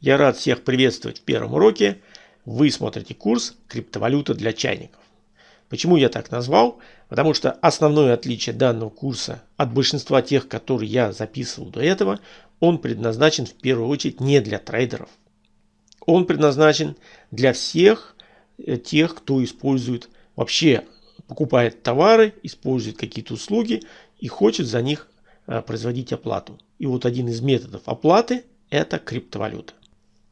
Я рад всех приветствовать в первом уроке. Вы смотрите курс «Криптовалюта для чайников». Почему я так назвал? Потому что основное отличие данного курса от большинства тех, которые я записывал до этого, он предназначен в первую очередь не для трейдеров. Он предназначен для всех э, тех, кто использует, вообще покупает товары, использует какие-то услуги и хочет за них э, производить оплату. И вот один из методов оплаты – это криптовалюта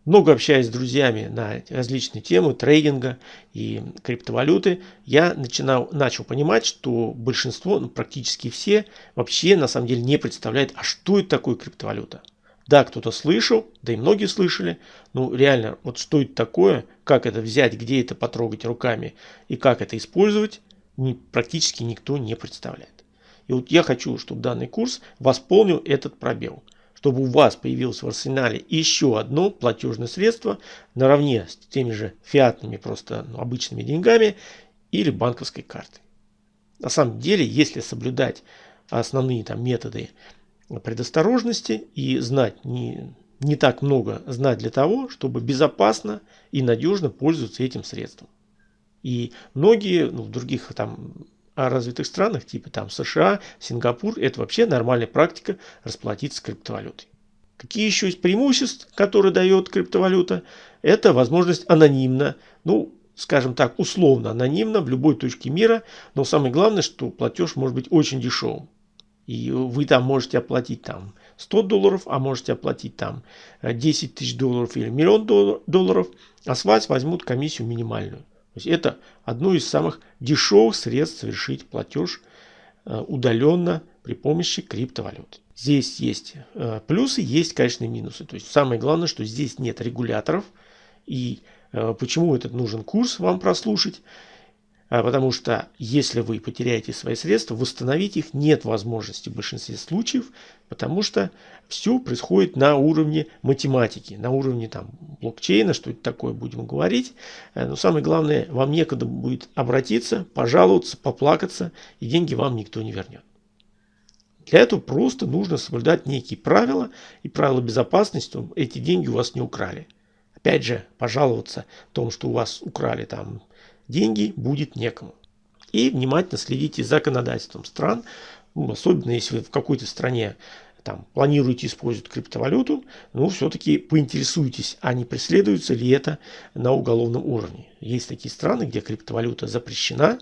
много общаясь с друзьями на различные темы трейдинга и криптовалюты, я начинал, начал понимать, что большинство, ну, практически все, вообще на самом деле не представляет, а что это такое криптовалюта. Да, кто-то слышал, да и многие слышали, ну реально, вот что это такое, как это взять, где это потрогать руками и как это использовать, не, практически никто не представляет. И вот я хочу, чтобы данный курс восполнил этот пробел – чтобы у вас появилось в арсенале еще одно платежное средство наравне с теми же фиатными просто ну, обычными деньгами или банковской картой. На самом деле, если соблюдать основные там методы предосторожности и знать не, не так много знать для того, чтобы безопасно и надежно пользоваться этим средством. И многие ну, в других там развитых странах, типа там США, Сингапур, это вообще нормальная практика расплатиться криптовалютой. Какие еще есть преимущества, которые дает криптовалюта? Это возможность анонимно, ну, скажем так, условно анонимно в любой точке мира, но самое главное, что платеж может быть очень дешевым. И вы там можете оплатить там 100 долларов, а можете оплатить там 10 тысяч долларов или миллион долларов, а с вас возьмут комиссию минимальную. Есть это одно из самых дешевых средств совершить платеж э, удаленно при помощи криптовалют. Здесь есть э, плюсы, есть, конечно, минусы. То есть самое главное, что здесь нет регуляторов. И э, почему этот нужен курс вам прослушать? А, потому что если вы потеряете свои средства, восстановить их нет возможности в большинстве случаев, потому что все происходит на уровне математики, на уровне там, блокчейна, что это такое будем говорить. Э, но самое главное, вам некогда будет обратиться, пожаловаться, поплакаться, и деньги вам никто не вернет. Для этого просто нужно соблюдать некие правила и правила безопасности, чтобы эти деньги у вас не украли. Опять же, пожаловаться о том, что у вас украли там деньги будет некому. И внимательно следите за законодательством стран, ну, особенно если вы в какой-то стране там, планируете использовать криптовалюту, ну, все-таки поинтересуйтесь, а не преследуется ли это на уголовном уровне. Есть такие страны, где криптовалюта запрещена,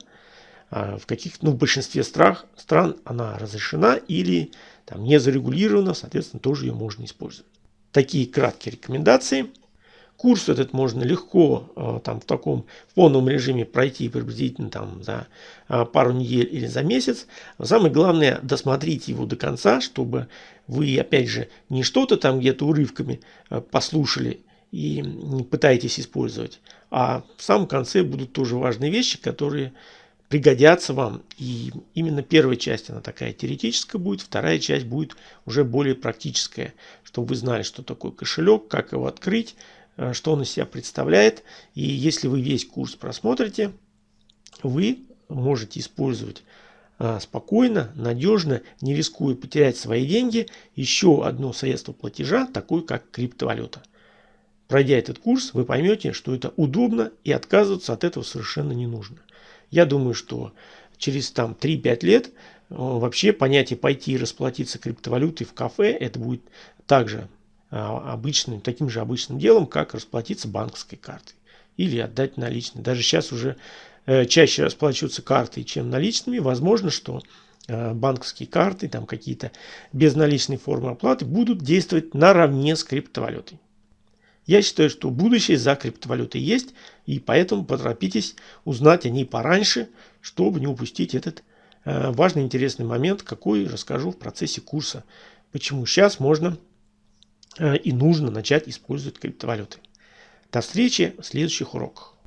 а в каких ну, в большинстве стран, стран она разрешена или там, не зарегулирована, соответственно, тоже ее можно использовать. Такие краткие рекомендации – Курс этот можно легко э, там, в таком фоновом режиме пройти приблизительно там, за э, пару недель или за месяц. Самое главное досмотреть его до конца, чтобы вы опять же не что-то там где-то урывками э, послушали и пытаетесь использовать, а в самом конце будут тоже важные вещи, которые пригодятся вам. И именно первая часть, она такая теоретическая будет, вторая часть будет уже более практическая, чтобы вы знали, что такое кошелек, как его открыть, что он из себя представляет. И если вы весь курс просмотрите, вы можете использовать э, спокойно, надежно, не рискуя потерять свои деньги, еще одно средство платежа, такое как криптовалюта. Пройдя этот курс, вы поймете, что это удобно и отказываться от этого совершенно не нужно. Я думаю, что через там 3-5 лет э, вообще понятие пойти и расплатиться криптовалютой в кафе, это будет также обычным, таким же обычным делом, как расплатиться банковской картой или отдать наличные. Даже сейчас уже э, чаще расплачиваются картой, чем наличными. Возможно, что э, банковские карты, там какие-то безналичные формы оплаты будут действовать наравне с криптовалютой. Я считаю, что будущее за криптовалютой есть, и поэтому поторопитесь узнать о ней пораньше, чтобы не упустить этот э, важный интересный момент, какой расскажу в процессе курса. Почему сейчас можно и нужно начать использовать криптовалюты. До встречи в следующих уроках.